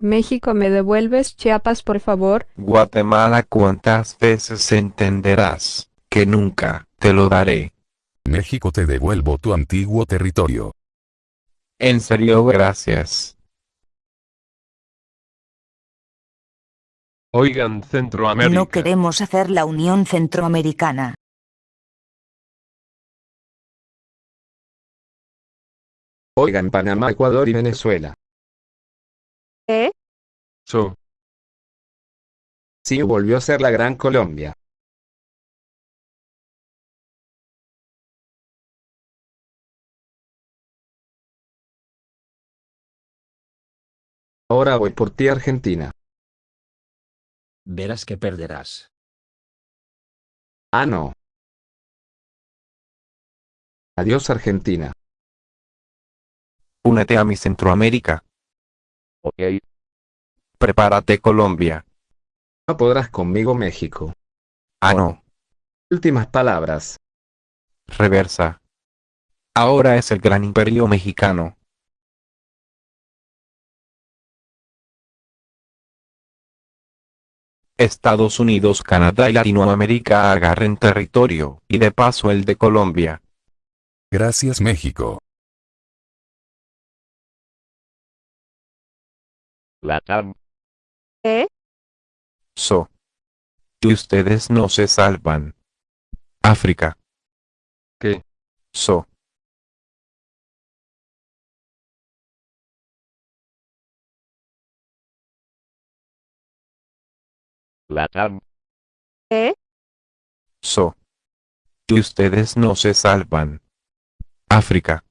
México, ¿me devuelves Chiapas, por favor? Guatemala, ¿cuántas veces entenderás que nunca te lo daré? México te devuelvo tu antiguo territorio. En serio, gracias. Oigan, Centroamérica. No queremos hacer la Unión Centroamericana. Oigan Panamá, Ecuador y Venezuela. ¿Eh? So, Sí volvió a ser la Gran Colombia. Ahora voy por ti Argentina. Verás que perderás. Ah no. Adiós Argentina. Únete a mi Centroamérica. Ok. Prepárate Colombia. No podrás conmigo México. Ah no. Últimas palabras. Reversa. Ahora es el gran imperio mexicano. Estados Unidos, Canadá y Latinoamérica agarren territorio, y de paso el de Colombia. Gracias México. Latam. ¿Eh? So. Y ustedes no se salvan. África. ¿Qué? So. Latam. ¿Eh? So. Y ustedes no se salvan. África.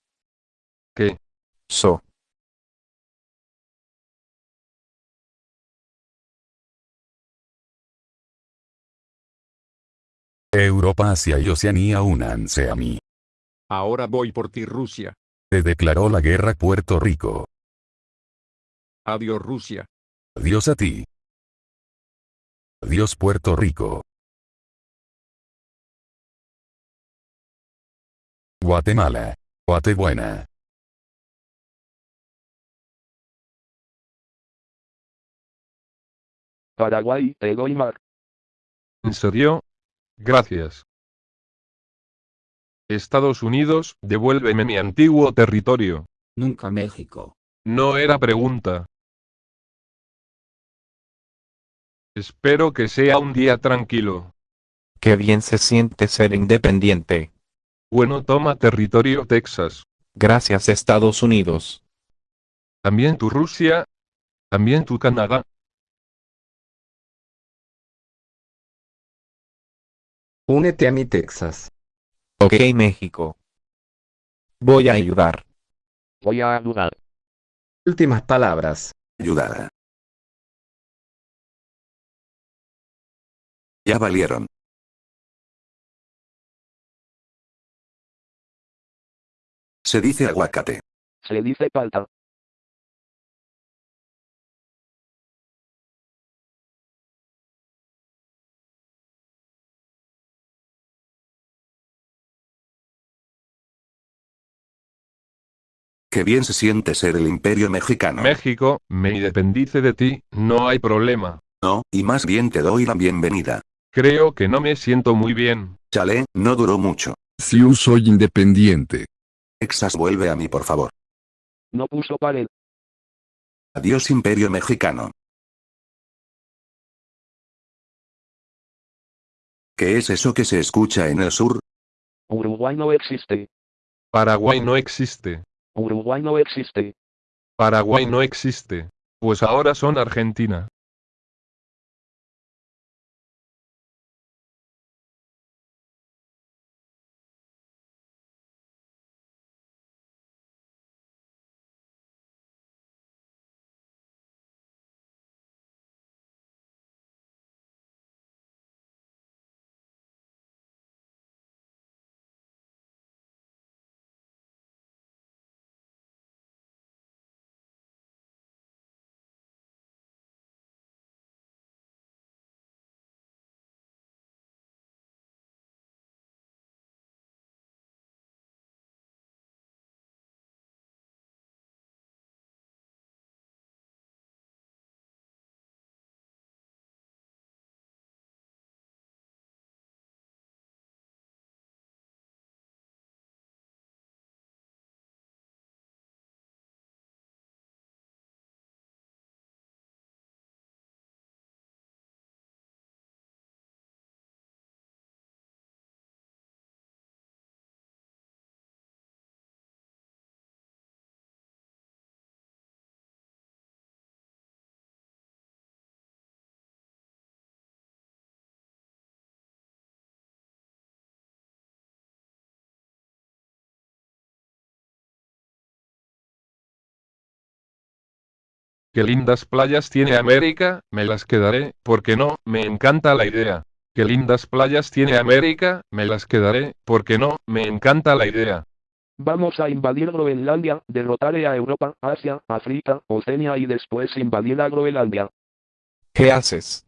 ¿Qué? So. Europa, Asia y Oceanía únanse a mí. Ahora voy por ti Rusia. Te declaró la guerra Puerto Rico. Adiós Rusia. Adiós a ti. Adiós Puerto Rico. Guatemala. Guatebuena. Paraguay, te doy mar. ¿En serio? Gracias. Estados Unidos, devuélveme mi antiguo territorio. Nunca México. No era pregunta. Espero que sea un día tranquilo. Qué bien se siente ser independiente. Bueno, toma territorio Texas. Gracias Estados Unidos. También tu Rusia. También tu Canadá. Únete a mi Texas. Ok México. Voy a ayudar. Voy a ayudar. Últimas palabras. Ayudar. Ya valieron. Se dice aguacate. Se dice palta. Qué bien se siente ser el imperio mexicano. México, me independice de ti, no hay problema. no, y más bien te doy la bienvenida. Creo que no me siento muy bien. Chale, no duró mucho. Si yo soy independiente. Texas vuelve a mí por favor. No puso pared. Adiós imperio mexicano. ¿Qué es eso que se escucha en el sur? Uruguay no existe. Paraguay no existe. Uruguay no existe. Paraguay no existe. Pues ahora son Argentina. Qué lindas playas tiene América, me las quedaré, porque no, me encanta la idea. Qué lindas playas tiene América, me las quedaré, porque no, me encanta la idea. Vamos a invadir Groenlandia, derrotaré a Europa, Asia, África, Oceania y después invadir a Groenlandia. ¿Qué haces?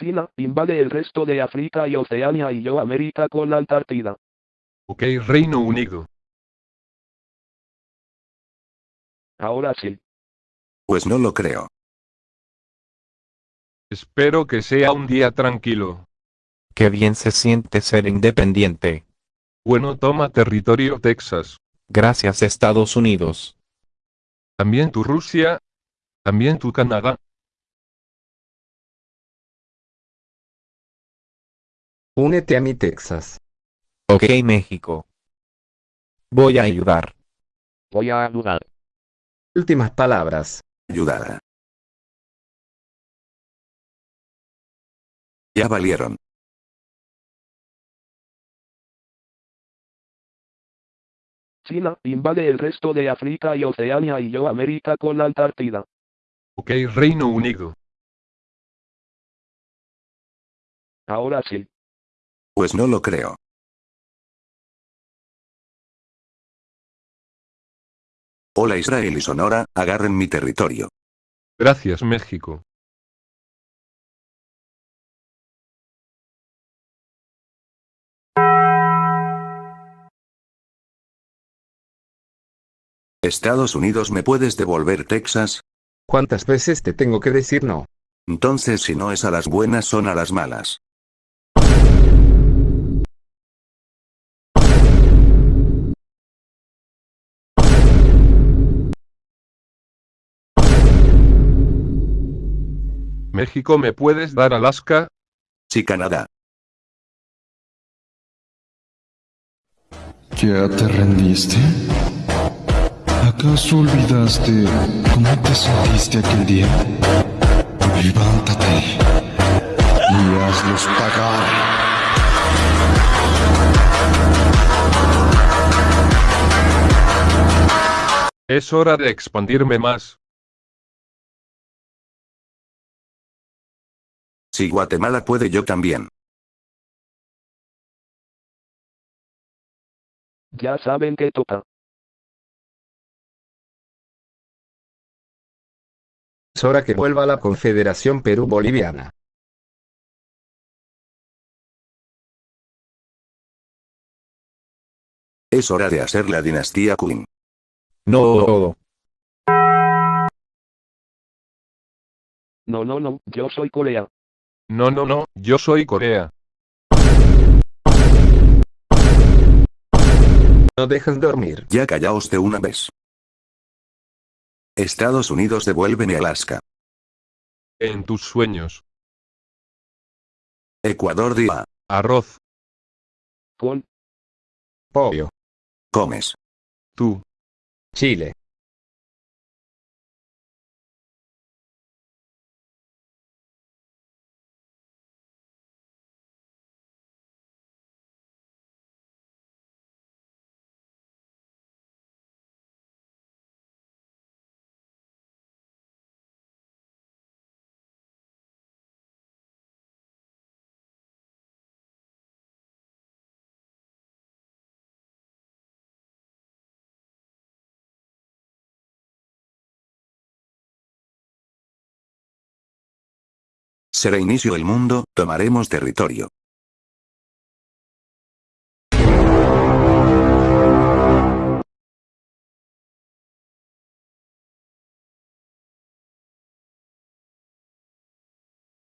China, invade el resto de África y Oceania y yo América con la Antártida. Ok Reino Unido. Ahora sí. Pues no lo creo. Espero que sea un día tranquilo. Qué bien se siente ser independiente. Bueno toma territorio Texas. Gracias Estados Unidos. También tu Rusia. También tu Canadá. Únete a mi Texas. Ok México. Voy a ayudar. Voy a ayudar. Últimas palabras. Ayudar. Ya valieron. China, invade el resto de África y Oceania y yo América con la Antártida. Ok Reino Unido. Ahora sí. Pues no lo creo. Hola Israel y Sonora, agarren mi territorio. Gracias México. Estados Unidos me puedes devolver Texas? ¿Cuántas veces te tengo que decir no? Entonces si no es a las buenas son a las malas. México me puedes dar Alaska? Sí Canadá. ¿Ya te rendiste? ¿Acaso olvidaste cómo te sentiste aquel día? Levántate y hazlos pagar. Es hora de expandirme más. Si Guatemala puede yo también. Ya saben que toca. Es hora que vuelva la Confederación Perú-Boliviana. Es hora de hacer la dinastía Qing. No. No, no, no, yo soy Corea. No, no, no, yo soy Corea. No dejas dormir. Ya callaos de una vez. Estados Unidos devuélveme Alaska. En tus sueños. Ecuador día. Arroz. Con Pollo. Comes. Tú. Chile. Se reinició el mundo, tomaremos territorio.